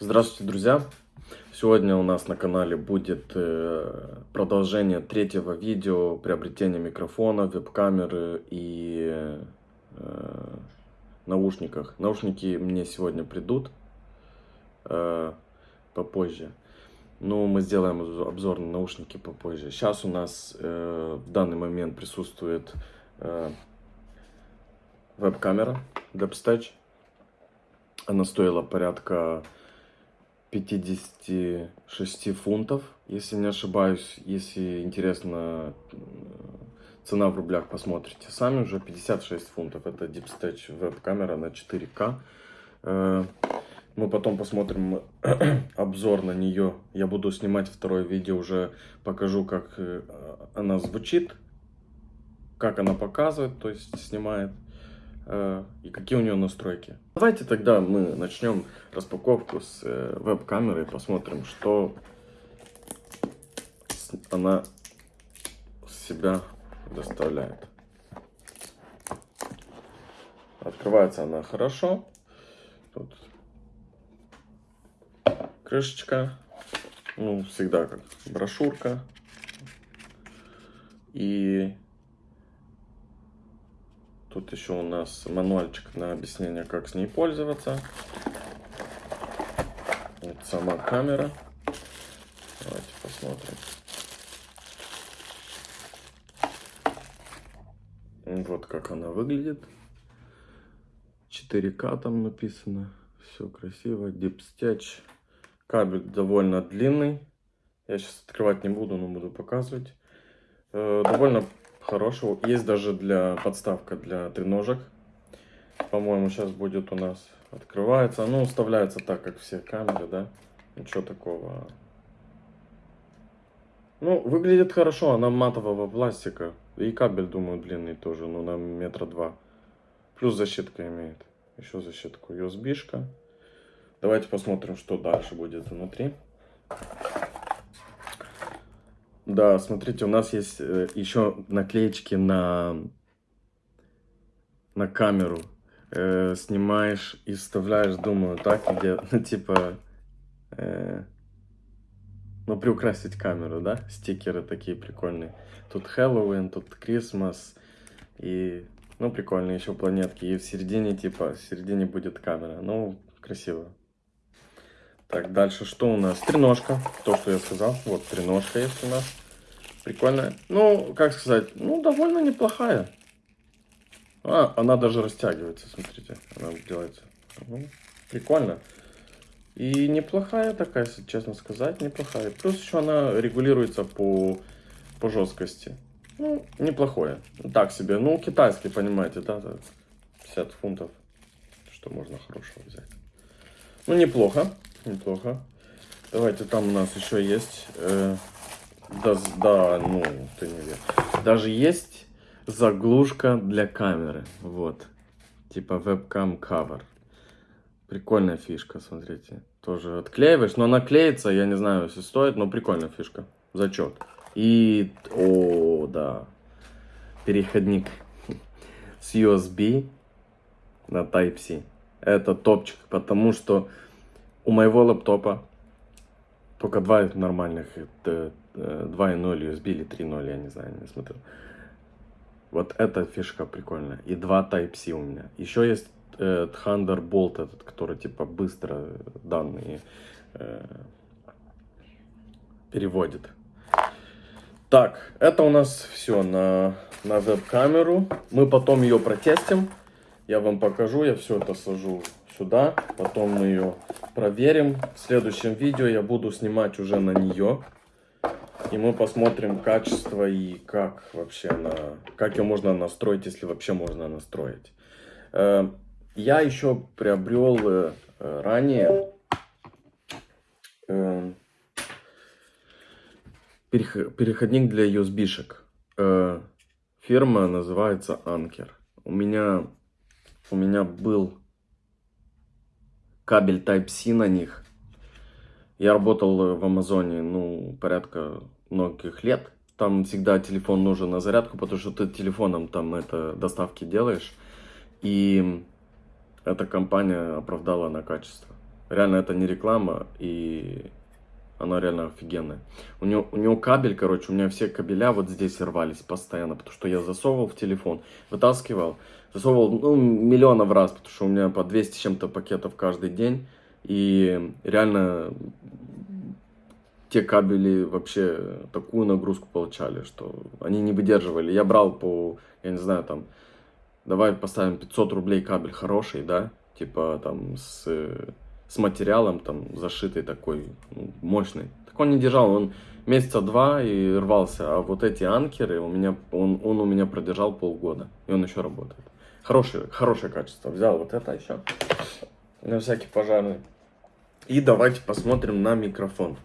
Здравствуйте, друзья! Сегодня у нас на канале будет э, продолжение третьего видео приобретения микрофона, веб-камеры и э, наушниках. Наушники мне сегодня придут э, попозже. Но мы сделаем обзор на наушники попозже. Сейчас у нас э, в данный момент присутствует э, веб-камера Depstage. Она стоила порядка 56 фунтов, если не ошибаюсь. Если интересно, цена в рублях, посмотрите сами уже. 56 фунтов. Это Deepstage веб-камера на 4К. Э, мы потом посмотрим обзор на нее. Я буду снимать второе видео, уже покажу, как э, она звучит, как она показывает, то есть снимает. Э, и какие у нее настройки. Давайте тогда мы начнем распаковку с э, веб-камеры и посмотрим, что она себя доставляет. Открывается она хорошо. Тут крышечка. Ну, всегда как брошюрка. И Еще у нас мануальчик на объяснение, как с ней пользоваться. Вот сама камера. Давайте посмотрим. Вот как она выглядит. 4К там написано. Все красиво. Stitch. Кабель довольно длинный. Я сейчас открывать не буду, но буду показывать. Э, довольно хорошего. Есть даже для подставка для треножек. По-моему, сейчас будет у нас открывается. Ну, вставляется так, как все камеры, да. Ничего такого. Ну, выглядит хорошо. Она матового пластика. И кабель, думаю, длинный тоже. Ну, на метра два. Плюс защитка имеет. Еще защитку. USB-шка. Давайте посмотрим, что дальше будет внутри. Да, смотрите, у нас есть э, еще наклеечки на, на камеру. Э, снимаешь и вставляешь, думаю, так, где, ну, типа, э, ну, приукрасить камеру, да? Стикеры такие прикольные. Тут Хэллоуин, тут Крисмас и, ну, прикольные еще планетки. И в середине, типа, в середине будет камера. Ну, красиво. Так, дальше что у нас? Треножка. То, что я сказал. Вот, треножка есть у нас. Прикольная. Ну, как сказать, ну, довольно неплохая. А, она даже растягивается, смотрите. Она делается. Ну, прикольно. И неплохая такая, если честно сказать, неплохая. Плюс еще она регулируется по, по жесткости. Ну, неплохое. Так себе. Ну, китайский, понимаете, да? 50 фунтов. Что можно хорошего взять. Ну, неплохо. Неплохо. Давайте, там у нас еще есть... Э, да, да, ну, ты не веришь. Даже есть заглушка для камеры. Вот. Типа webcam cover. Прикольная фишка, смотрите. Тоже отклеиваешь, но она клеится, я не знаю, если стоит, но прикольная фишка. Зачет. И, о, да, переходник с USB на Type-C. Это топчик, потому что у моего лаптопа только два нормальных, это 2.0 USB или 3.0, я не знаю, не смотрел. Вот эта фишка прикольная. И два Type-C у меня. Еще есть э, Thunderbolt этот, который типа быстро данные э, переводит. Так, это у нас все на, на веб-камеру. Мы потом ее протестим. Я вам покажу, я все это сажу сюда. Потом мы ее проверим. В следующем видео я буду снимать уже на нее. И мы посмотрим качество и как вообще она, как ее можно настроить, если вообще можно настроить. Э, я еще приобрел э, ранее э, переходник для USB-шек. Фирма называется Anker. У меня, у меня был кабель Type-C на них. Я работал в Амазоне, ну, порядка многих лет. Там всегда телефон нужен на зарядку, потому что ты телефоном там это доставки делаешь. И эта компания оправдала на качество. Реально это не реклама, и она реально офигенная. У него, у него кабель, короче, у меня все кабеля вот здесь рвались постоянно, потому что я засовывал в телефон, вытаскивал, засовывал ну, миллионов раз, потому что у меня по 200 с чем-то пакетов каждый день. И реально те кабели вообще такую нагрузку получали, что они не выдерживали. Я брал по, я не знаю, там, давай поставим 500 рублей кабель хороший, да, типа там с, с материалом там зашитый такой, ну, мощный. Так он не держал, он месяца два и рвался, а вот эти анкеры у меня, он, он у меня продержал полгода, и он еще работает. Хорошее, хорошее качество. Взял вот это еще, на всякий пожарный. И давайте посмотрим на микрофон.